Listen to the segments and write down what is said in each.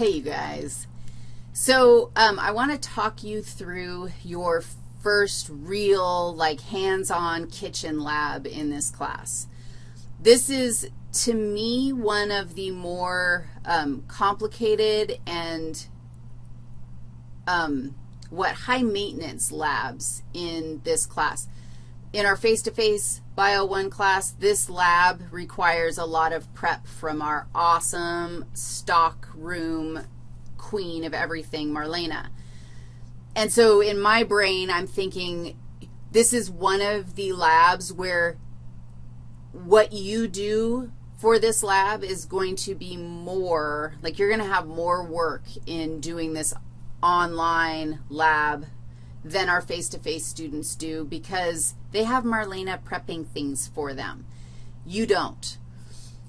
Hey, you guys. So um, I want to talk you through your first real, like, hands-on kitchen lab in this class. This is, to me, one of the more um, complicated and um, what high maintenance labs in this class. In our face-to-face -face Bio 1 class, this lab requires a lot of prep from our awesome stock room queen of everything, Marlena. And so in my brain, I'm thinking this is one of the labs where what you do for this lab is going to be more, like you're going to have more work in doing this online lab than our face-to-face -face students do because they have Marlena prepping things for them. You don't.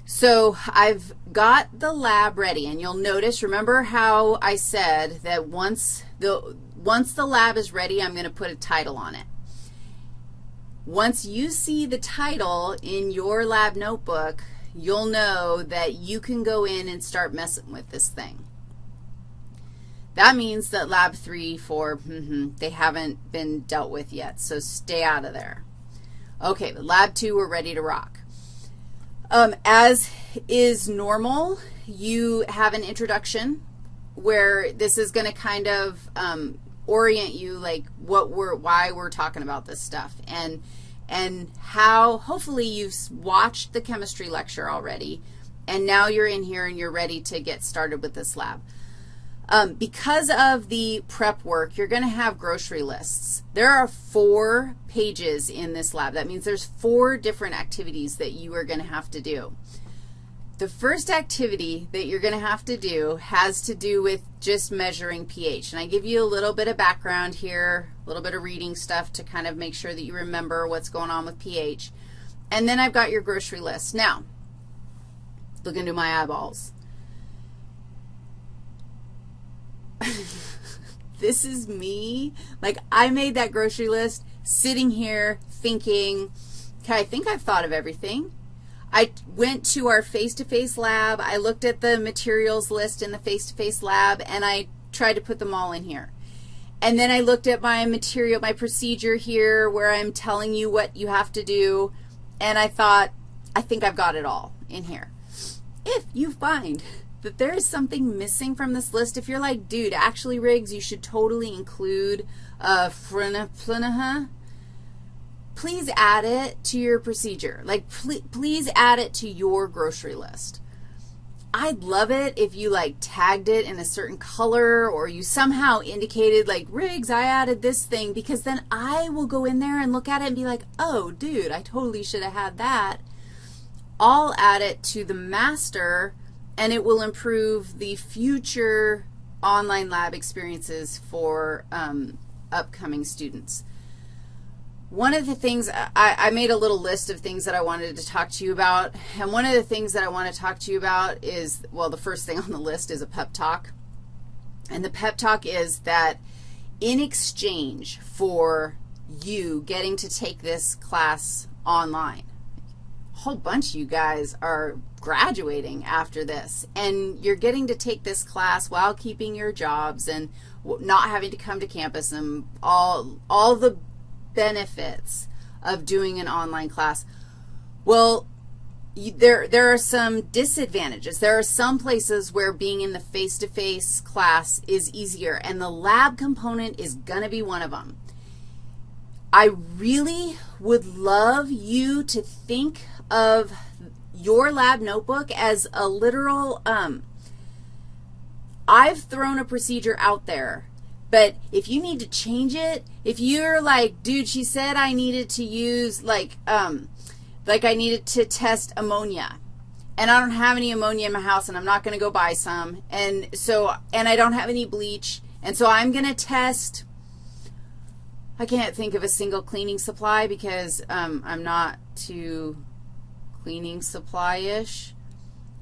So I've got the lab ready, and you'll notice, remember how I said that once the, once the lab is ready, I'm going to put a title on it. Once you see the title in your lab notebook, you'll know that you can go in and start messing with this thing. That means that lab 3, 4, mm -hmm, they haven't been dealt with yet, so stay out of there. Okay, lab 2, we're ready to rock. Um, as is normal, you have an introduction where this is going to kind of um, orient you like what we're, why we're talking about this stuff and, and how hopefully you've watched the chemistry lecture already, and now you're in here and you're ready to get started with this lab. Um, because of the prep work, you're going to have grocery lists. There are four pages in this lab. That means there's four different activities that you are going to have to do. The first activity that you're going to have to do has to do with just measuring pH. And I give you a little bit of background here, a little bit of reading stuff to kind of make sure that you remember what's going on with pH. And then I've got your grocery list. Now, look into my eyeballs. this is me. Like, I made that grocery list sitting here thinking, okay, I think I've thought of everything. I went to our face-to-face -face lab. I looked at the materials list in the face-to-face -face lab, and I tried to put them all in here. And then I looked at my material, my procedure here where I'm telling you what you have to do, and I thought, I think I've got it all in here. If you find that there is something missing from this list, if you're like, dude, actually, Riggs, you should totally include uh, Frinaha, please add it to your procedure. Like, pl please add it to your grocery list. I'd love it if you, like, tagged it in a certain color or you somehow indicated, like, Riggs, I added this thing, because then I will go in there and look at it and be like, oh, dude, I totally should have had that. I'll add it to the master and it will improve the future online lab experiences for um, upcoming students. One of the things, I, I, made a little list of things that I wanted to talk to you about, and one of the things that I want to talk to you about is, well, the first thing on the list is a pep talk. And the pep talk is that in exchange for you getting to take this class online, whole bunch of you guys are graduating after this, and you're getting to take this class while keeping your jobs and not having to come to campus and all, all the benefits of doing an online class. Well, you, there, there are some disadvantages. There are some places where being in the face-to-face -face class is easier, and the lab component is going to be one of them. I really would love you to think of your lab notebook as a literal, um, I've thrown a procedure out there, but if you need to change it, if you're like, dude, she said I needed to use, like, um, like I needed to test ammonia, and I don't have any ammonia in my house, and I'm not going to go buy some, and so, and I don't have any bleach, and so I'm going to test, I can't think of a single cleaning supply because um, I'm not too cleaning supply-ish.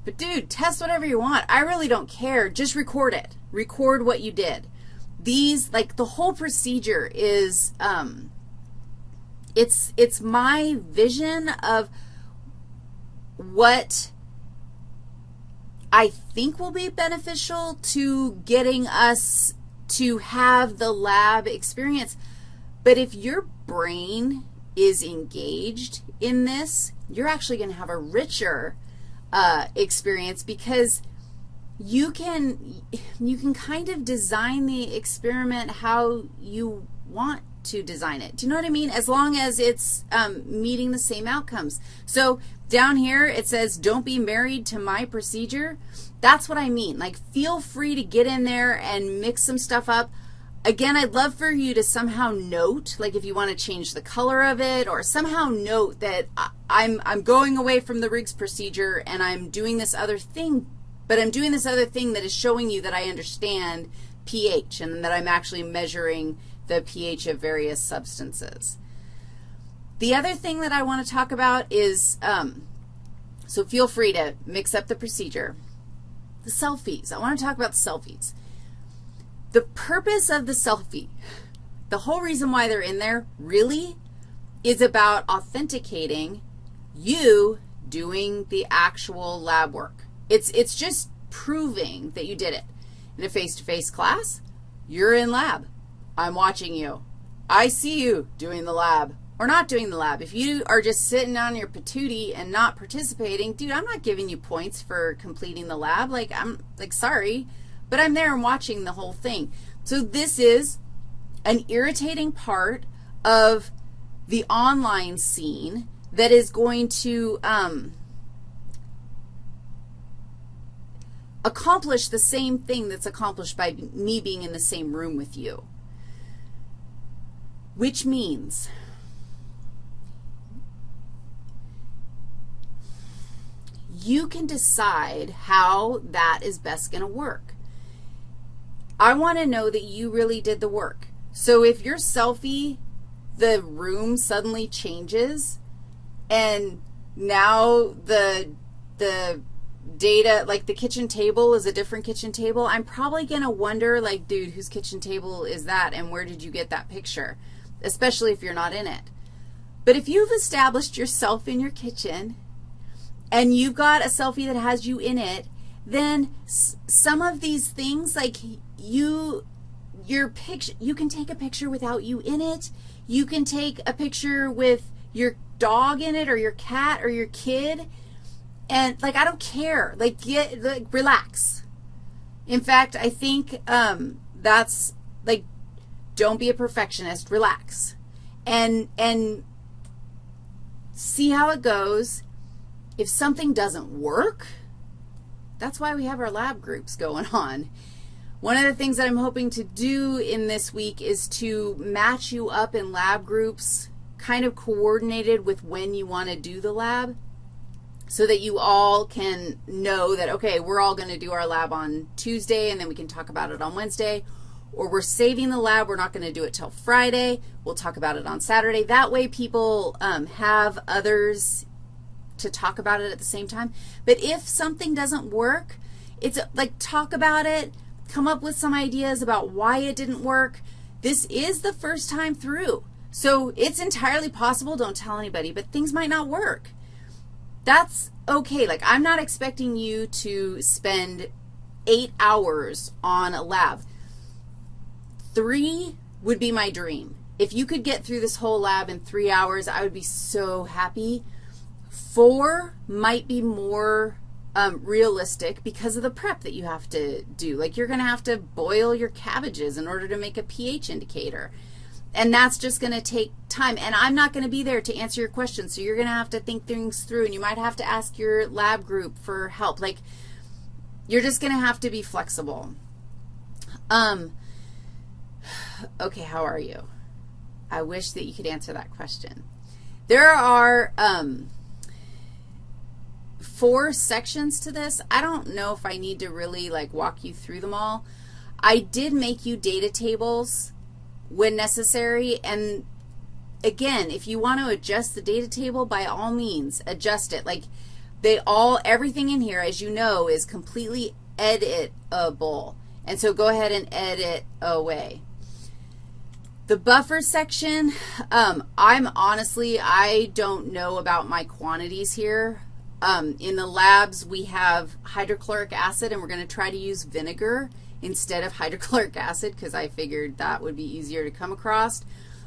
But, dude, test whatever you want. I really don't care. Just record it. Record what you did. These, like, the whole procedure is, um, it's, it's my vision of what I think will be beneficial to getting us to have the lab experience. But if your brain is engaged in this, you're actually going to have a richer uh, experience because you can, you can kind of design the experiment how you want to design it. Do you know what I mean? As long as it's um, meeting the same outcomes. So down here it says, don't be married to my procedure. That's what I mean. Like, feel free to get in there and mix some stuff up. Again, I'd love for you to somehow note, like if you want to change the color of it or somehow note that I'm, I'm going away from the Riggs procedure and I'm doing this other thing, but I'm doing this other thing that is showing you that I understand pH and that I'm actually measuring the pH of various substances. The other thing that I want to talk about is, um, so feel free to mix up the procedure. The selfies. I want to talk about the selfies. The purpose of the selfie, the whole reason why they're in there really is about authenticating you doing the actual lab work. It's, it's just proving that you did it. In a face-to-face -face class, you're in lab. I'm watching you. I see you doing the lab or not doing the lab. If you are just sitting on your patootie and not participating, dude, I'm not giving you points for completing the lab. Like, I'm, like, sorry, but I'm there and watching the whole thing. So this is an irritating part of the online scene that is going to um, accomplish the same thing that's accomplished by me being in the same room with you which means you can decide how that is best going to work. I want to know that you really did the work. So if your selfie, the room suddenly changes, and now the, the data, like the kitchen table is a different kitchen table, I'm probably going to wonder, like, dude, whose kitchen table is that, and where did you get that picture? especially if you're not in it. But if you've established yourself in your kitchen and you've got a selfie that has you in it, then some of these things, like you, your picture, you can take a picture without you in it. You can take a picture with your dog in it or your cat or your kid. And, like, I don't care. Like, get, like, relax. In fact, I think um, that's, like, don't be a perfectionist. Relax. And, and see how it goes. If something doesn't work, that's why we have our lab groups going on. One of the things that I'm hoping to do in this week is to match you up in lab groups kind of coordinated with when you want to do the lab so that you all can know that, okay, we're all going to do our lab on Tuesday and then we can talk about it on Wednesday, or we're saving the lab. We're not going to do it till Friday. We'll talk about it on Saturday. That way people um, have others to talk about it at the same time. But if something doesn't work, it's like talk about it, come up with some ideas about why it didn't work. This is the first time through. So it's entirely possible, don't tell anybody, but things might not work. That's okay. Like I'm not expecting you to spend eight hours on a lab. Three would be my dream. If you could get through this whole lab in three hours, I would be so happy. Four might be more um, realistic because of the prep that you have to do. Like you're going to have to boil your cabbages in order to make a pH indicator. And that's just going to take time. And I'm not going to be there to answer your questions, so you're going to have to think things through, and you might have to ask your lab group for help. Like, you're just going to have to be flexible. Um, okay, how are you? I wish that you could answer that question. There are um, four sections to this. I don't know if I need to really, like, walk you through them all. I did make you data tables when necessary, and again, if you want to adjust the data table, by all means, adjust it. Like, they all, everything in here, as you know, is completely editable. And so go ahead and edit away. The buffer section, um, I'm honestly, I don't know about my quantities here. Um, in the labs, we have hydrochloric acid, and we're going to try to use vinegar instead of hydrochloric acid because I figured that would be easier to come across.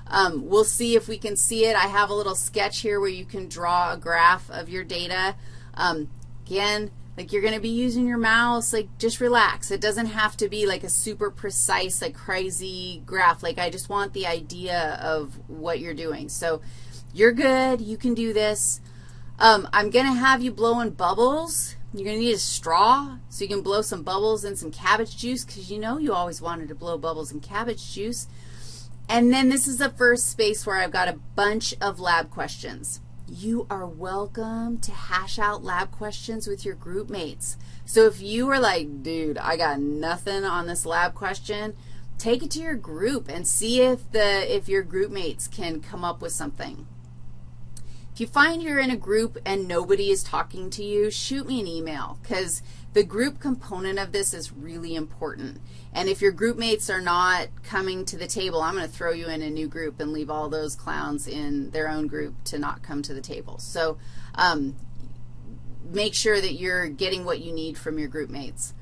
Um, we'll see if we can see it. I have a little sketch here where you can draw a graph of your data. Um, again, like you're going to be using your mouse, like just relax. It doesn't have to be like a super precise, like crazy graph. Like I just want the idea of what you're doing. So you're good. You can do this. Um, I'm going to have you blowing bubbles. You're going to need a straw so you can blow some bubbles and some cabbage juice because you know you always wanted to blow bubbles and cabbage juice. And then this is the first space where I've got a bunch of lab questions. You are welcome to hash out lab questions with your group mates. So if you are like, dude, I got nothing on this lab question, take it to your group and see if, the, if your group mates can come up with something. If you find you're in a group and nobody is talking to you, shoot me an email because the group component of this is really important. And if your group mates are not coming to the table, I'm going to throw you in a new group and leave all those clowns in their own group to not come to the table. So um, make sure that you're getting what you need from your group mates.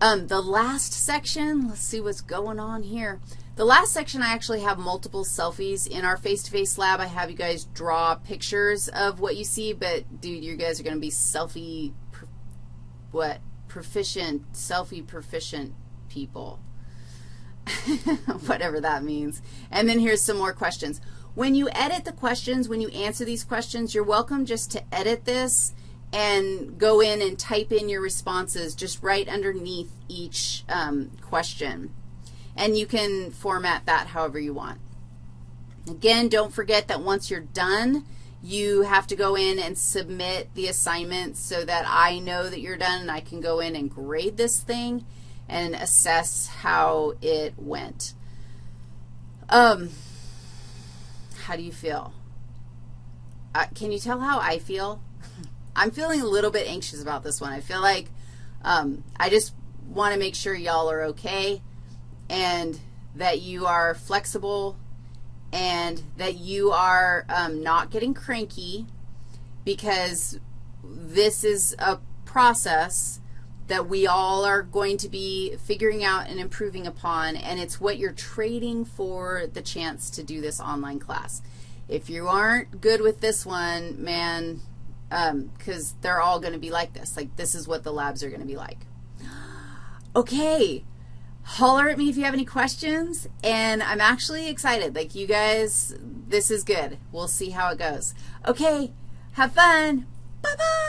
Um, the last section, let's see what's going on here. The last section, I actually have multiple selfies. In our face-to-face -face lab, I have you guys draw pictures of what you see, but, dude, you guys are going to be selfie, what, proficient, selfie proficient people, whatever that means. And then here's some more questions. When you edit the questions, when you answer these questions, you're welcome just to edit this and go in and type in your responses just right underneath each um, question and you can format that however you want. Again, don't forget that once you're done, you have to go in and submit the assignment so that I know that you're done and I can go in and grade this thing and assess how it went. Um, how do you feel? Uh, can you tell how I feel? I'm feeling a little bit anxious about this one. I feel like um, I just want to make sure y'all are okay and that you are flexible and that you are um, not getting cranky because this is a process that we all are going to be figuring out and improving upon, and it's what you're trading for the chance to do this online class. If you aren't good with this one, man, because um, they're all going to be like this. Like, this is what the labs are going to be like. Okay, holler at me if you have any questions, and I'm actually excited. Like, you guys, this is good. We'll see how it goes. Okay, have fun. Bye-bye.